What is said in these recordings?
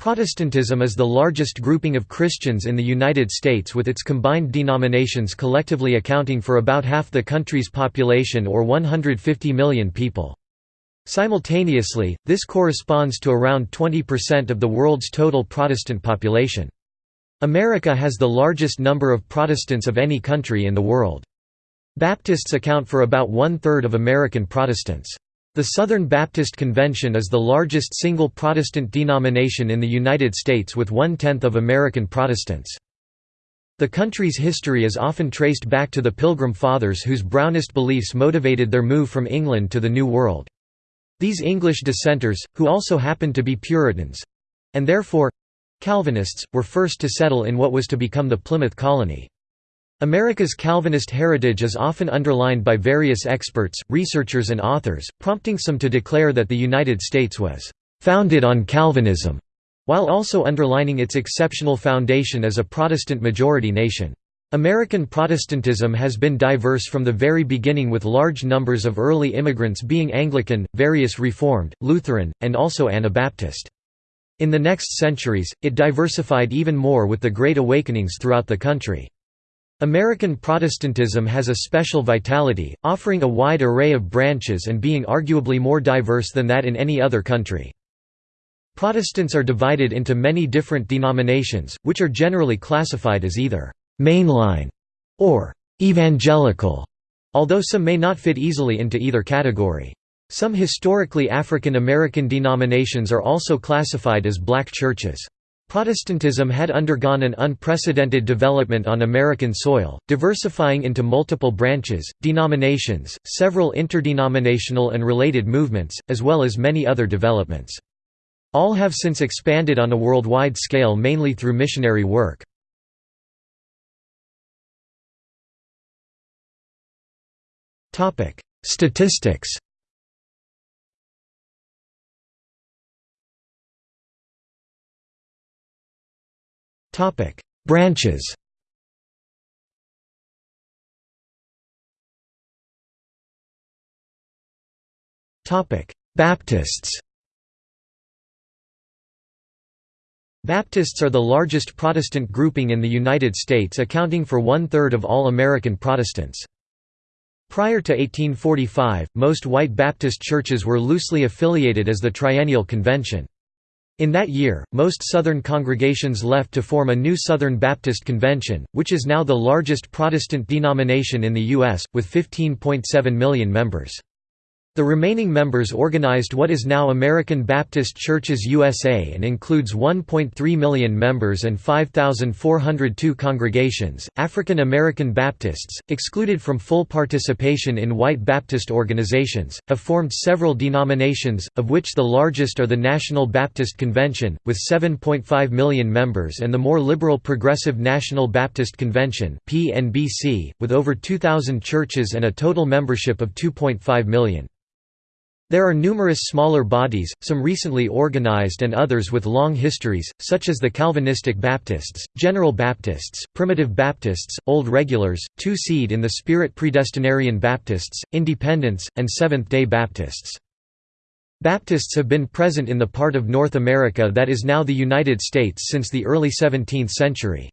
Protestantism is the largest grouping of Christians in the United States with its combined denominations collectively accounting for about half the country's population or 150 million people. Simultaneously, this corresponds to around 20% of the world's total Protestant population. America has the largest number of Protestants of any country in the world. Baptists account for about one-third of American Protestants. The Southern Baptist Convention is the largest single Protestant denomination in the United States with one-tenth of American Protestants. The country's history is often traced back to the Pilgrim Fathers whose Brownist beliefs motivated their move from England to the New World. These English dissenters, who also happened to be Puritans—and therefore—Calvinists, were first to settle in what was to become the Plymouth Colony. America's Calvinist heritage is often underlined by various experts, researchers and authors, prompting some to declare that the United States was «founded on Calvinism», while also underlining its exceptional foundation as a Protestant-majority nation. American Protestantism has been diverse from the very beginning with large numbers of early immigrants being Anglican, various Reformed, Lutheran, and also Anabaptist. In the next centuries, it diversified even more with the Great Awakenings throughout the country. American Protestantism has a special vitality, offering a wide array of branches and being arguably more diverse than that in any other country. Protestants are divided into many different denominations, which are generally classified as either «mainline» or «evangelical», although some may not fit easily into either category. Some historically African American denominations are also classified as black churches. Protestantism had undergone an unprecedented development on American soil, diversifying into multiple branches, denominations, several interdenominational and related movements, as well as many other developments. All have since expanded on a worldwide scale mainly through missionary work. Statistics Branches Topic: Baptists Baptists are the largest Protestant grouping in the United States accounting for one-third of all American Protestants. Prior to 1845, most white Baptist churches were loosely affiliated as the Triennial Convention. In that year, most Southern congregations left to form a new Southern Baptist Convention, which is now the largest Protestant denomination in the U.S., with 15.7 million members. The remaining members organized what is now American Baptist Churches USA and includes 1.3 million members and 5,402 congregations. African American Baptists, excluded from full participation in white Baptist organizations, have formed several denominations, of which the largest are the National Baptist Convention, with 7.5 million members, and the more liberal Progressive National Baptist Convention, with over 2,000 churches and a total membership of 2.5 million. There are numerous smaller bodies, some recently organized and others with long histories, such as the Calvinistic Baptists, General Baptists, Primitive Baptists, Old Regulars, Two-Seed in the Spirit Predestinarian Baptists, Independents, and Seventh-day Baptists. Baptists have been present in the part of North America that is now the United States since the early 17th century.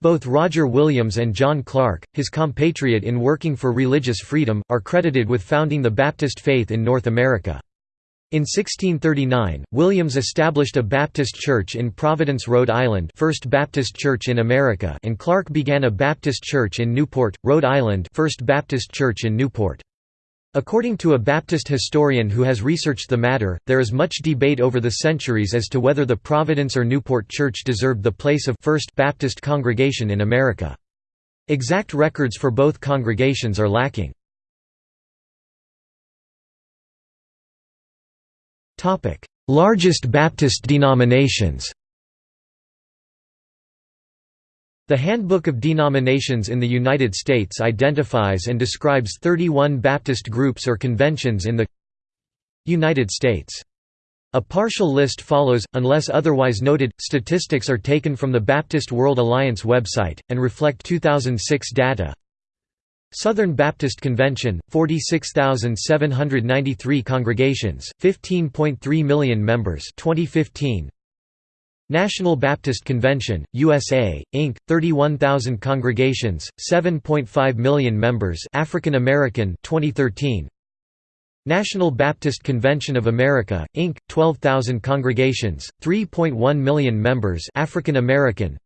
Both Roger Williams and John Clarke, his compatriot in working for religious freedom, are credited with founding the Baptist faith in North America. In 1639, Williams established a Baptist church in Providence, Rhode Island First Baptist Church in America and Clarke began a Baptist church in Newport, Rhode Island First Baptist Church in Newport. According to a Baptist historian who has researched the matter, there is much debate over the centuries as to whether the Providence or Newport Church deserved the place of First Baptist congregation in America. Exact records for both congregations are lacking. Largest Baptist denominations The Handbook of Denominations in the United States identifies and describes 31 Baptist groups or conventions in the United States. A partial list follows, unless otherwise noted. Statistics are taken from the Baptist World Alliance website, and reflect 2006 data. Southern Baptist Convention, 46,793 congregations, 15.3 million members 2015. National Baptist Convention, USA, Inc., 31,000 congregations, 7.5 million members African American 2013. National Baptist Convention of America, Inc., 12,000 congregations, 3.1 million members African American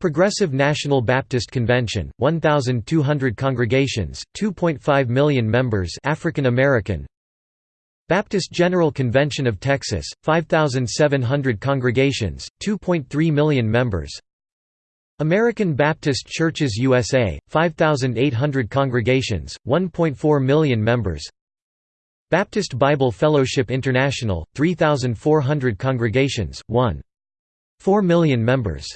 Progressive National Baptist Convention, 1,200 congregations, 2.5 million members African American Baptist General Convention of Texas, 5,700 congregations, 2.3 million members. American Baptist Churches USA, 5,800 congregations, 1.4 million members. Baptist Bible Fellowship International, 3,400 congregations, 1.4 million members.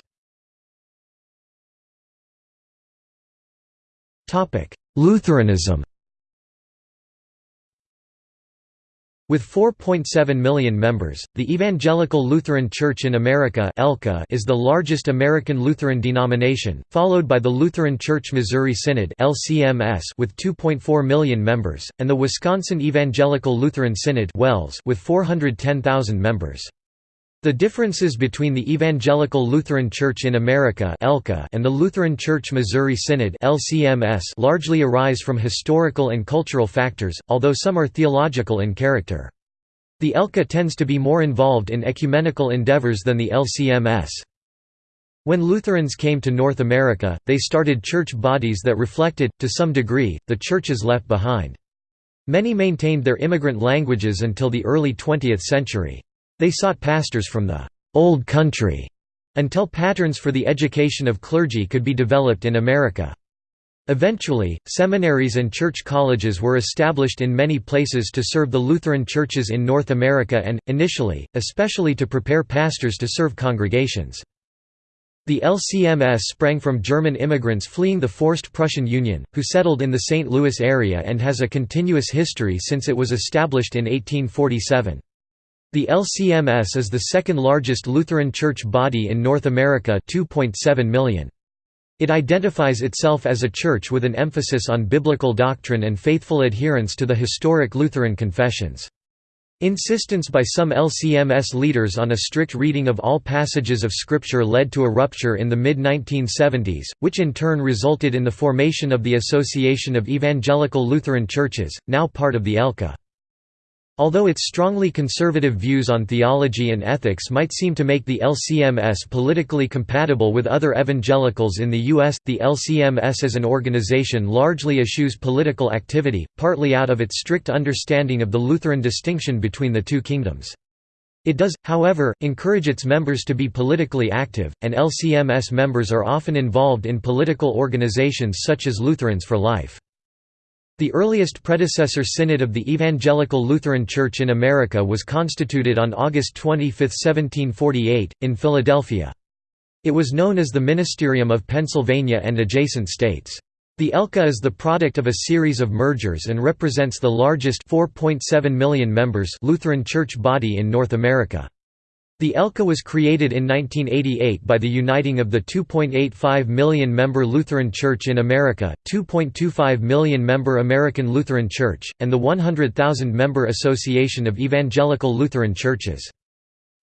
Lutheranism With 4.7 million members, the Evangelical Lutheran Church in America is the largest American Lutheran denomination, followed by the Lutheran Church Missouri Synod with 2.4 million members, and the Wisconsin Evangelical Lutheran Synod with 410,000 members. The differences between the Evangelical Lutheran Church in America and the Lutheran Church Missouri Synod largely arise from historical and cultural factors, although some are theological in character. The ELCA tends to be more involved in ecumenical endeavors than the LCMS. When Lutherans came to North America, they started church bodies that reflected, to some degree, the churches left behind. Many maintained their immigrant languages until the early 20th century. They sought pastors from the «old country» until patterns for the education of clergy could be developed in America. Eventually, seminaries and church colleges were established in many places to serve the Lutheran churches in North America and, initially, especially to prepare pastors to serve congregations. The LCMS sprang from German immigrants fleeing the forced Prussian Union, who settled in the St. Louis area and has a continuous history since it was established in 1847. The LCMS is the second largest Lutheran church body in North America 2.7 million. It identifies itself as a church with an emphasis on biblical doctrine and faithful adherence to the historic Lutheran confessions. Insistence by some LCMS leaders on a strict reading of all passages of Scripture led to a rupture in the mid-1970s, which in turn resulted in the formation of the Association of Evangelical Lutheran Churches, now part of the ELCA. Although its strongly conservative views on theology and ethics might seem to make the LCMS politically compatible with other evangelicals in the U.S., the LCMS as an organization largely eschews political activity, partly out of its strict understanding of the Lutheran distinction between the two kingdoms. It does, however, encourage its members to be politically active, and LCMS members are often involved in political organizations such as Lutherans for Life. The earliest predecessor synod of the Evangelical Lutheran Church in America was constituted on August 25, 1748, in Philadelphia. It was known as the Ministerium of Pennsylvania and adjacent states. The ELCA is the product of a series of mergers and represents the largest 4.7 million members Lutheran church body in North America. The ELCA was created in 1988 by the uniting of the 2.85 million member Lutheran Church in America, 2.25 million member American Lutheran Church, and the 100,000 member Association of Evangelical Lutheran Churches.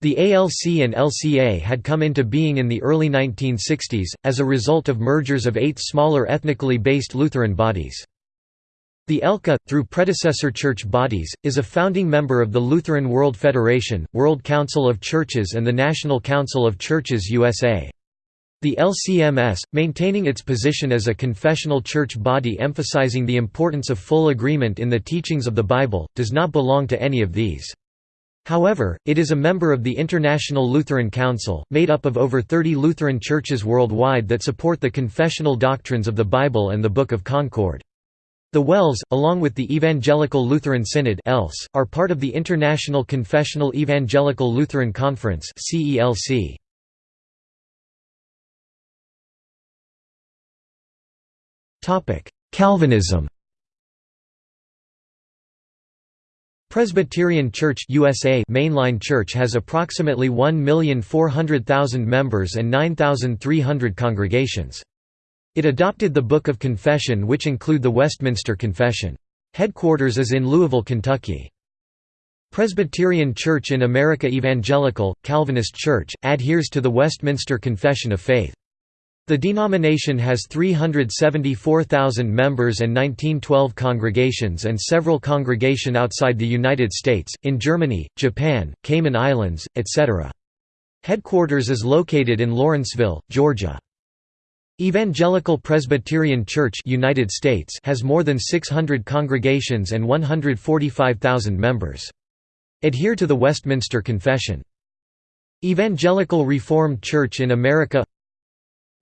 The ALC and LCA had come into being in the early 1960s, as a result of mergers of eight smaller ethnically based Lutheran bodies. The ELCA, through predecessor church bodies, is a founding member of the Lutheran World Federation, World Council of Churches and the National Council of Churches USA. The LCMS, maintaining its position as a confessional church body emphasizing the importance of full agreement in the teachings of the Bible, does not belong to any of these. However, it is a member of the International Lutheran Council, made up of over 30 Lutheran churches worldwide that support the confessional doctrines of the Bible and the Book of Concord. The WELS, along with the Evangelical Lutheran Synod are part of the International Confessional Evangelical Lutheran Conference Calvinism Presbyterian Church USA mainline church has approximately 1,400,000 members and 9,300 congregations. It adopted the Book of Confession which include the Westminster Confession. Headquarters is in Louisville, Kentucky. Presbyterian Church in America Evangelical, Calvinist Church, adheres to the Westminster Confession of Faith. The denomination has 374,000 members and 1912 congregations and several congregation outside the United States, in Germany, Japan, Cayman Islands, etc. Headquarters is located in Lawrenceville, Georgia. Evangelical Presbyterian Church United States has more than 600 congregations and 145,000 members. Adhere to the Westminster Confession. Evangelical Reformed Church in America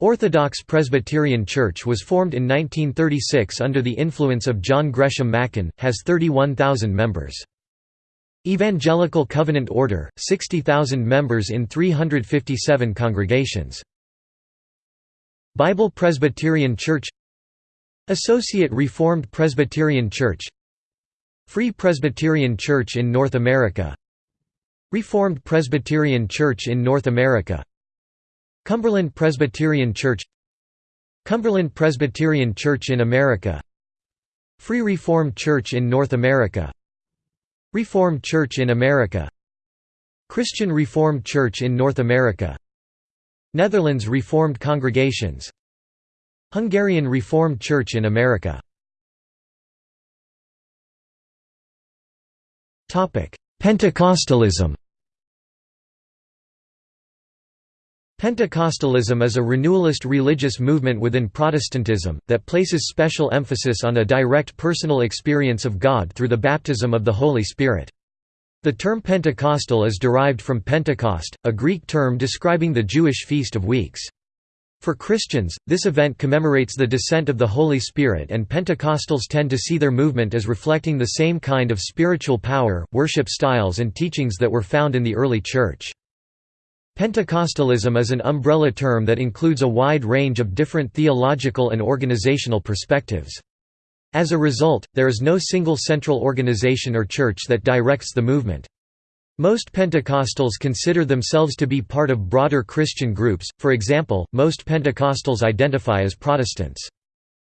Orthodox Presbyterian Church was formed in 1936 under the influence of John Gresham Machen, has 31,000 members. Evangelical Covenant Order, 60,000 members in 357 congregations. Bible Presbyterian Church Associate Reformed Presbyterian Church Free Presbyterian Church in North America Reformed Presbyterian Church in North America Cumberland Presbyterian Church Cumberland Presbyterian Church in America Free Reformed Church in North America Reformed Church in America Christian Reformed Church in North America Netherlands Reformed Congregations. Hungarian Reformed Church in America. Pentecostalism. Pentecostalism is a renewalist religious movement within Protestantism, that places special emphasis on a direct personal experience of God through the baptism of the Holy Spirit. The term Pentecostal is derived from Pentecost, a Greek term describing the Jewish Feast of Weeks. For Christians, this event commemorates the descent of the Holy Spirit and Pentecostals tend to see their movement as reflecting the same kind of spiritual power, worship styles and teachings that were found in the early Church. Pentecostalism is an umbrella term that includes a wide range of different theological and organizational perspectives. As a result, there is no single central organization or church that directs the movement. Most Pentecostals consider themselves to be part of broader Christian groups, for example, most Pentecostals identify as Protestants.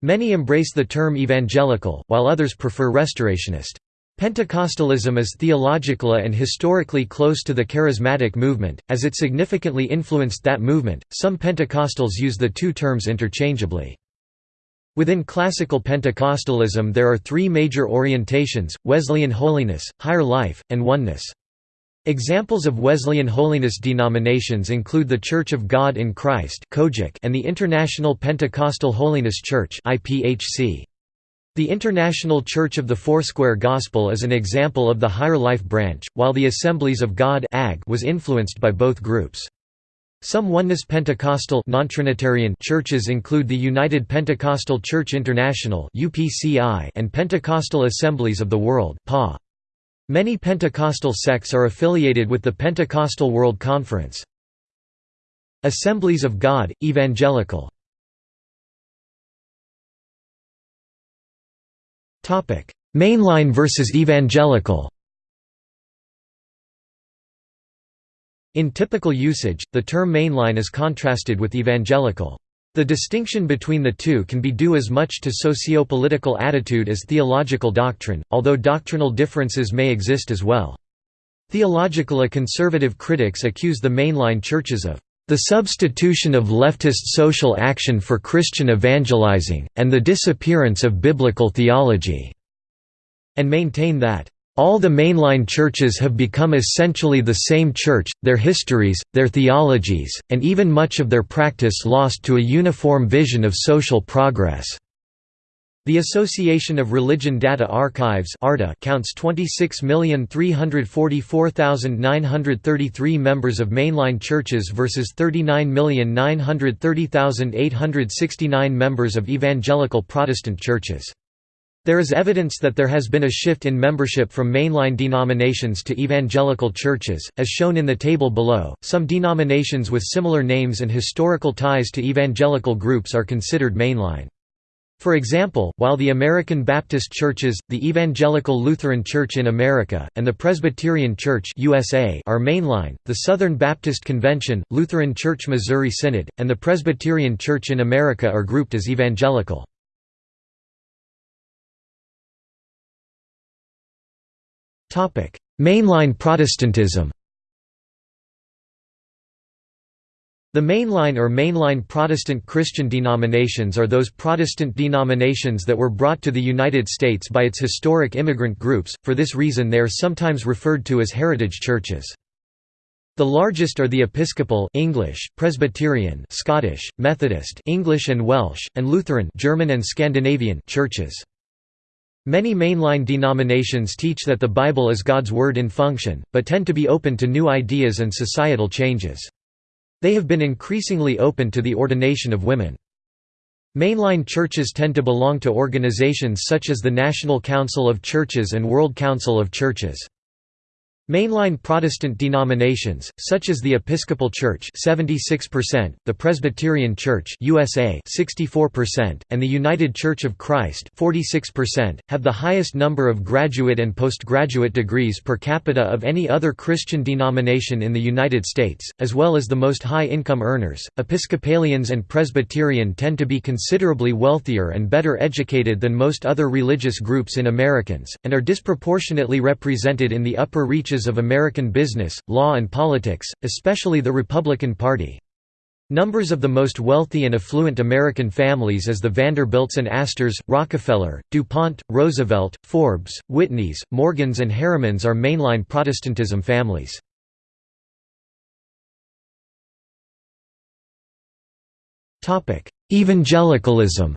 Many embrace the term evangelical, while others prefer restorationist. Pentecostalism is theologically and historically close to the charismatic movement, as it significantly influenced that movement. Some Pentecostals use the two terms interchangeably. Within classical Pentecostalism there are three major orientations, Wesleyan holiness, higher life, and oneness. Examples of Wesleyan holiness denominations include the Church of God in Christ and the International Pentecostal Holiness Church The International Church of the Foursquare Gospel is an example of the Higher Life branch, while the Assemblies of God was influenced by both groups. Some Oneness Pentecostal non-Trinitarian churches include the United Pentecostal Church International and Pentecostal Assemblies of the World. Many Pentecostal sects are affiliated with the Pentecostal World Conference. Assemblies of God, Evangelical Mainline versus Evangelical In typical usage, the term mainline is contrasted with evangelical. The distinction between the two can be due as much to socio-political attitude as theological doctrine, although doctrinal differences may exist as well. Theologically conservative critics accuse the mainline churches of the substitution of leftist social action for Christian evangelizing, and the disappearance of biblical theology", and maintain that all the mainline churches have become essentially the same church, their histories, their theologies, and even much of their practice lost to a uniform vision of social progress. The Association of Religion Data Archives counts 26,344,933 members of mainline churches versus 39,930,869 members of evangelical Protestant churches. There is evidence that there has been a shift in membership from mainline denominations to evangelical churches, as shown in the table below. Some denominations with similar names and historical ties to evangelical groups are considered mainline. For example, while the American Baptist Churches, the Evangelical Lutheran Church in America, and the Presbyterian Church USA are mainline, the Southern Baptist Convention, Lutheran Church Missouri Synod, and the Presbyterian Church in America are grouped as evangelical. Mainline Protestantism The mainline or mainline Protestant Christian denominations are those Protestant denominations that were brought to the United States by its historic immigrant groups, for this reason they are sometimes referred to as heritage churches. The largest are the Episcopal English, Presbyterian Scottish, Methodist English and Welsh, and Lutheran German and Scandinavian churches. Many mainline denominations teach that the Bible is God's word in function, but tend to be open to new ideas and societal changes. They have been increasingly open to the ordination of women. Mainline churches tend to belong to organizations such as the National Council of Churches and World Council of Churches. Mainline Protestant denominations, such as the Episcopal Church 76%, the Presbyterian Church USA 64%, and the United Church of Christ 46%, have the highest number of graduate and postgraduate degrees per capita of any other Christian denomination in the United States, as well as the most high-income earners. Episcopalians and Presbyterian tend to be considerably wealthier and better educated than most other religious groups in Americans, and are disproportionately represented in the upper reaches of American business, law and politics, especially the Republican Party. Numbers of the most wealthy and affluent American families as the Vanderbilts and Astors, Rockefeller, DuPont, Roosevelt, Forbes, Whitneys, Morgans and Harrimans are mainline Protestantism families. Evangelicalism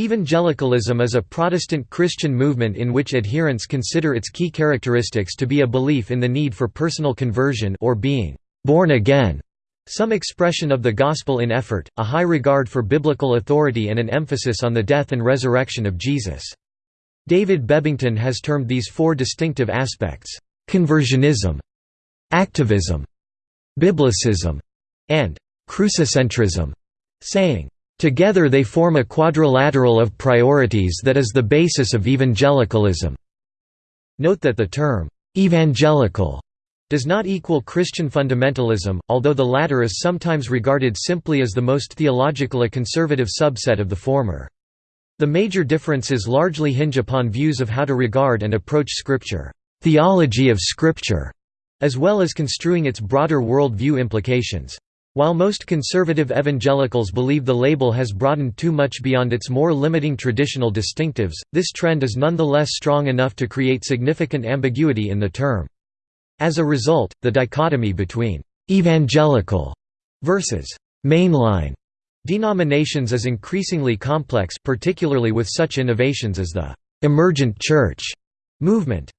Evangelicalism is a Protestant Christian movement in which adherents consider its key characteristics to be a belief in the need for personal conversion or being born again, some expression of the gospel in effort, a high regard for biblical authority and an emphasis on the death and resurrection of Jesus. David Bebbington has termed these four distinctive aspects, conversionism, activism, biblicism, and crucicentrism, saying, Together they form a quadrilateral of priorities that is the basis of evangelicalism. Note that the term, evangelical, does not equal Christian fundamentalism, although the latter is sometimes regarded simply as the most theological conservative subset of the former. The major differences largely hinge upon views of how to regard and approach Scripture, theology of Scripture, as well as construing its broader world view implications. While most conservative evangelicals believe the label has broadened too much beyond its more limiting traditional distinctives, this trend is nonetheless strong enough to create significant ambiguity in the term. As a result, the dichotomy between «evangelical» versus «mainline» denominations is increasingly complex particularly with such innovations as the «emergent church» movement.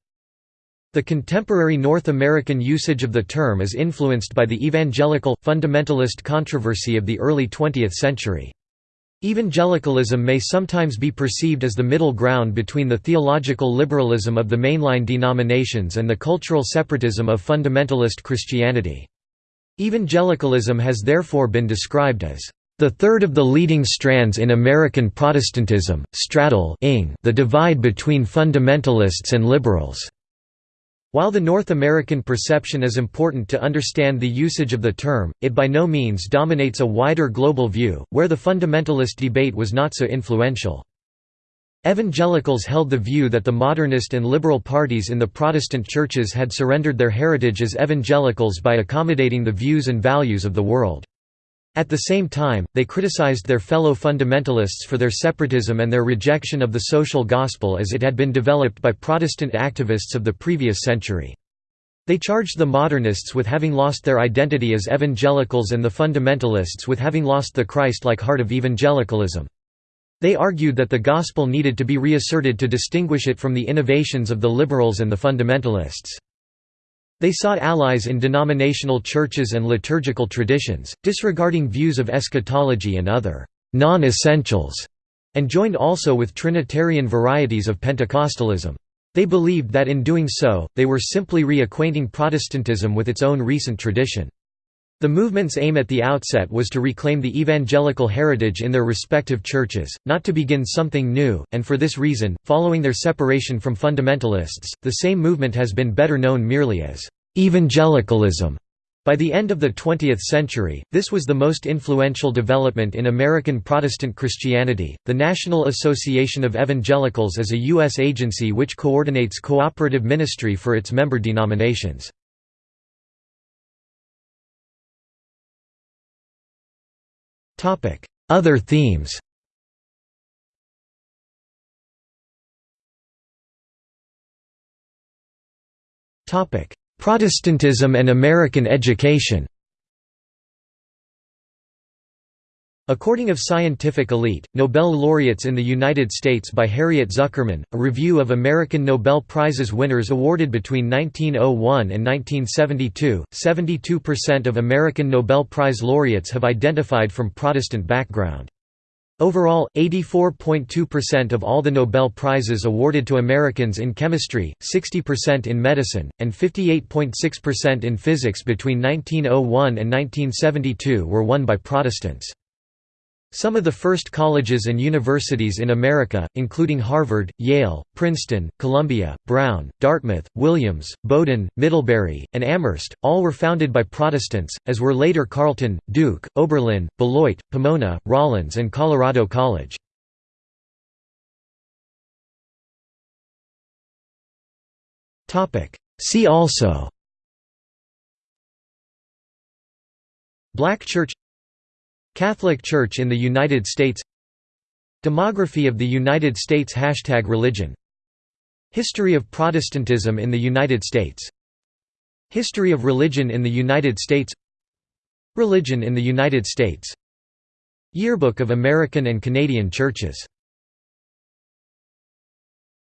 The contemporary North American usage of the term is influenced by the evangelical, fundamentalist controversy of the early 20th century. Evangelicalism may sometimes be perceived as the middle ground between the theological liberalism of the mainline denominations and the cultural separatism of fundamentalist Christianity. Evangelicalism has therefore been described as the third of the leading strands in American Protestantism, straddle the divide between fundamentalists and liberals. While the North American perception is important to understand the usage of the term, it by no means dominates a wider global view, where the fundamentalist debate was not so influential. Evangelicals held the view that the modernist and liberal parties in the Protestant churches had surrendered their heritage as evangelicals by accommodating the views and values of the world. At the same time, they criticized their fellow fundamentalists for their separatism and their rejection of the social gospel as it had been developed by Protestant activists of the previous century. They charged the modernists with having lost their identity as evangelicals and the fundamentalists with having lost the Christ-like heart of evangelicalism. They argued that the gospel needed to be reasserted to distinguish it from the innovations of the liberals and the fundamentalists. They sought allies in denominational churches and liturgical traditions, disregarding views of eschatology and other non-essentials, and joined also with Trinitarian varieties of Pentecostalism. They believed that in doing so, they were simply reacquainting Protestantism with its own recent tradition. The movement's aim at the outset was to reclaim the evangelical heritage in their respective churches, not to begin something new, and for this reason, following their separation from fundamentalists, the same movement has been better known merely as evangelicalism. By the end of the 20th century, this was the most influential development in American Protestant Christianity. The National Association of Evangelicals is a U.S. agency which coordinates cooperative ministry for its member denominations. Other themes. Protestantism and American education According of Scientific Elite, Nobel laureates in the United States by Harriet Zuckerman, a review of American Nobel Prizes winners awarded between 1901 and 1972, 72% of American Nobel Prize laureates have identified from Protestant background. Overall, 84.2% of all the Nobel Prizes awarded to Americans in chemistry, 60% in medicine, and 58.6% in physics between 1901 and 1972 were won by Protestants. Some of the first colleges and universities in America, including Harvard, Yale, Princeton, Columbia, Brown, Dartmouth, Williams, Bowdoin, Middlebury, and Amherst, all were founded by Protestants, as were later Carleton, Duke, Oberlin, Beloit, Pomona, Rollins and Colorado College. See also Black Church Catholic Church in the United States. Demography of the United States Hashtag Religion. History of Protestantism in the United States. History of religion in the United States. Religion in the United States. Yearbook of American and Canadian Churches